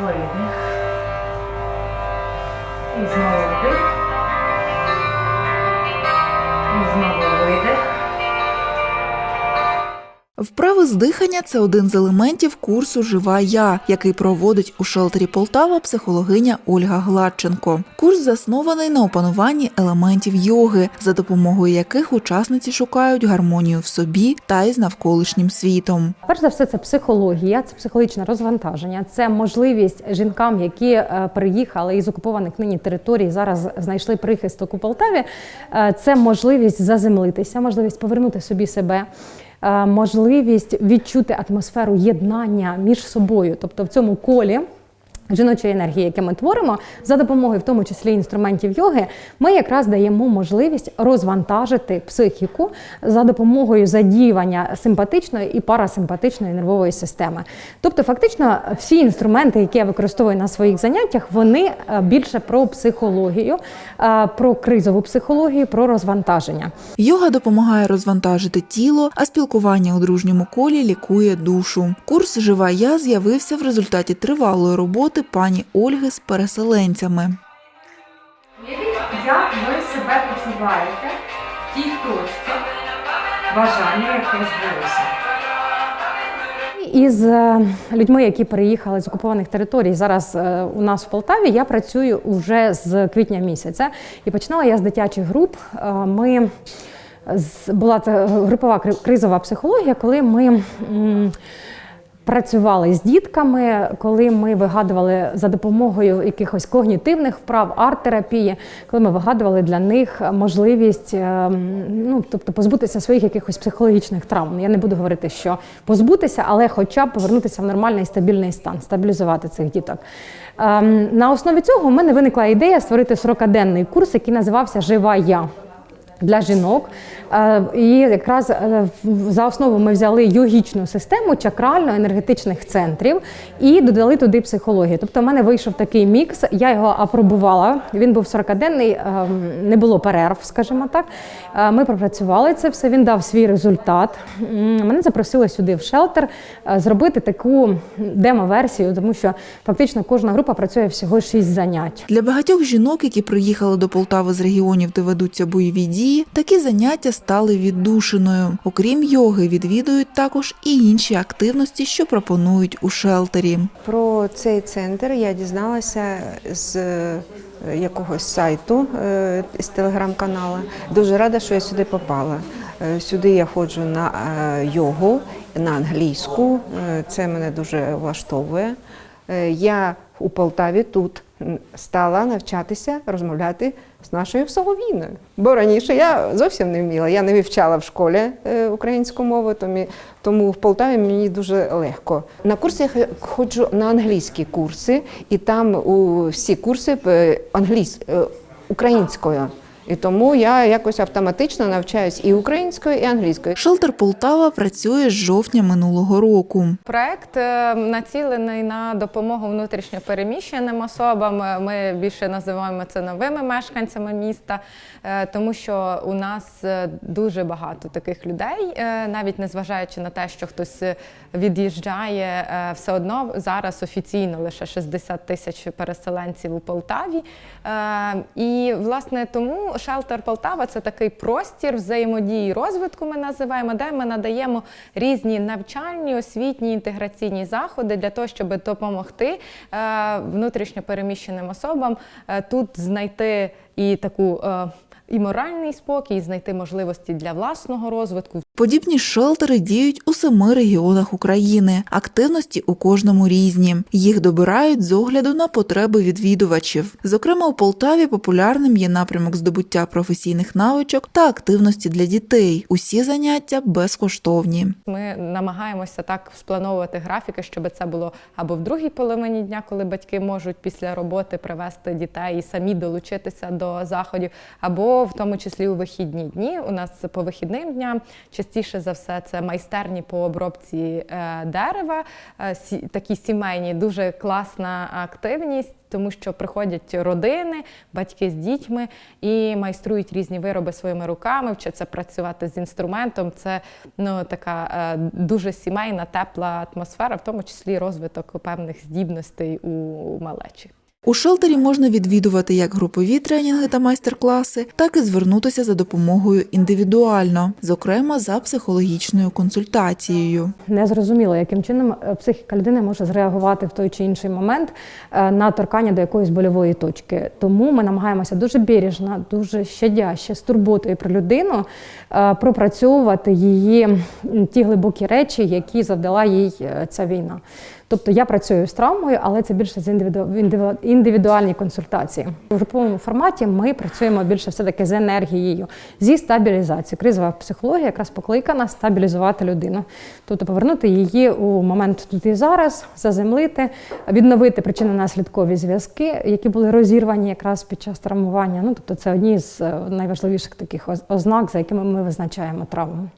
Видих. І знову вдих. Вправи з дихання це один з елементів курсу Жива я, який проводить у шелтері Полтава психологиня Ольга Гладченко. Курс заснований на опануванні елементів йоги, за допомогою яких учасниці шукають гармонію в собі та із навколишнім світом. Перш за все, це психологія, це психологічне розвантаження, це можливість жінкам, які е, приїхали із окупованих нині територій, зараз знайшли прихисток у Полтаві. е, Це можливість заземлитися, можливість повернути собі себе. Е, Можливість відчути атмосферу єднання між собою, тобто в цьому колі жіночої енергії, яке ми творимо, за допомогою, в тому числі інструментів йоги, ми якраз даємо можливість розвантажити психіку за допомогою задіювання симпатичної і парасимпатичної нервової системи. Тобто, фактично, всі інструменти, які я використовую на своїх заняттях, вони е, більше про психологію, е, про кризову психологію, про розвантаження. Йога допомагає розвантажити тіло, а спілкування у дружньому колі лікує душу. Курс Жива я з'явився в результаті тривалої роботи пані Ольги з переселенцями. Як ви себе почуваєте в тій точці бажання, яке збулося. Із е, людьми, які переїхали з окупованих територій, зараз е, у нас в Полтаві, я працюю вже з квітня місяця. І починала я з дитячих груп. Е, Ми була це групова кризова психологія, коли ми. Працювали з дітками, коли ми вигадували за допомогою якихось когнітивних вправ, арт-терапії, коли ми вигадували для них можливість ем, ну, тобто позбутися своїх якихось психологічних травм. Я не буду говорити, що позбутися, але хоча б повернутися в нормальний стабільний стан, стабілізувати цих діток. Ем, На основі цього в мене виникла ідея створити 40-денний курс, який називався Жива я для жінок. Е, І якраз е, за основу ми взяли йогічну систему чакрально-енергетичних центрів і додали туди психологію. Тобто, в мене вийшов такий мікс. Я його апробувала. Він був 40-денний, е, не було перерв, скажімо так. Е, Ми пропрацювали це все. Він дав свій результат. Мене запросили сюди в шелтер зробити таку демо-версію, тому що фактично кожна група працює всього 6 занять. Для багатьох жінок, які приїхали до Полтави з регіонів, де ведуться бойові дії, такі заняття стали віддушиною. Окрім йоги, відвідують також і інші активності, що пропонують у шелтері. Про цей центр я дізналася з е, якогось сайту е, з телеграм-каналу. Дуже рада, що я сюди попала. Е, Сюди я ходжу на йогу, на англійську. Це мене дуже влаштовує. Я у Полтаві тут стала навчатися розмовляти з нашою Соловіною. Бо раніше я зовсім не вміла. Я не вивчала в школі е, українську мову, тому, тому в Полтаві мені дуже легко. На курси я ходжу на англійські курси, і там у всі курси е, англійсь, е, українською. І тому я якось автоматично навчаюсь і українською, і англійською. Шелтер Полтава працює з жовтня минулого року. Проект е, націлений на допомогу внутрішньопереміщеним особам. Ми більше називаємо це новими мешканцями міста, е, тому що у нас е, дуже багато таких людей, е, навіть незважаючи на те, що хтось е, від'їжджає, е, все одно зараз офіційно лише 60 тисяч переселенців у Полтаві. Е, І власне тому шелтер Полтава це такий простір взаємодії розвитку. Ми називаємо, де ми надаємо різні навчальні, освітні інтеграційні заходи для того, щоб допомогти е, внутрішньо переміщеним особам е, тут знайти і таку. е, І моральний спокій, і знайти можливості для власного розвитку, Подібні шелтери діють у семи регіонах України. Активності у кожному різні. Їх добирають з огляду на потреби відвідувачів. Зокрема, у Полтаві популярним є напрямок здобуття професійних навичок та активності для дітей. Усі заняття безкоштовні. Ми намагаємося так сплановувати графіки, щоб це було або в другій половині дня, коли батьки можуть після роботи привезти дітей і самі долучитися до заходів, або в тому числі у вихідні дні. У нас по вихідним дням частіше частіше за все це майстерні по обробці е, дерева, е, такі сімейні, дуже класна активність. Тому що приходять родини, батьки з дітьми і майструють різні вироби своїми руками, вчаться працювати з інструментом. Це ну така е, дуже сімейна, тепла атмосфера, в тому числі розвиток певних здібностей у малечі. У шелтері можна відвідувати як групові тренінги та майстер-класи, так і звернутися за допомогою індивідуально, зокрема за психологічною консультацією. Не зрозуміло, яким чином е, психіка людини може зреагувати в той чи інший момент е, на торкання до якоїсь больової точки. Тому ми намагаємося дуже бережно, дуже щадяще, з турботою про людину е, пропрацьовувати її ті глибокі речі, які завдала їй ця війна. Тобто я працюю з травмою, але це більше з індивіду- індивіду- індивідуальні консультації. У груповому форматі ми працюємо більше все-таки з енергією, зі стабілізацією. Кризова психологія якраз покликана стабілізувати людину, тобто повернути її у момент тут і зараз, заземлити, відновити причинно-наслідкові зв'язки, які були розірвані якраз під час травмування. Ну тобто це одні з е, найважливіших таких ознак, за якими ми визначаємо травму.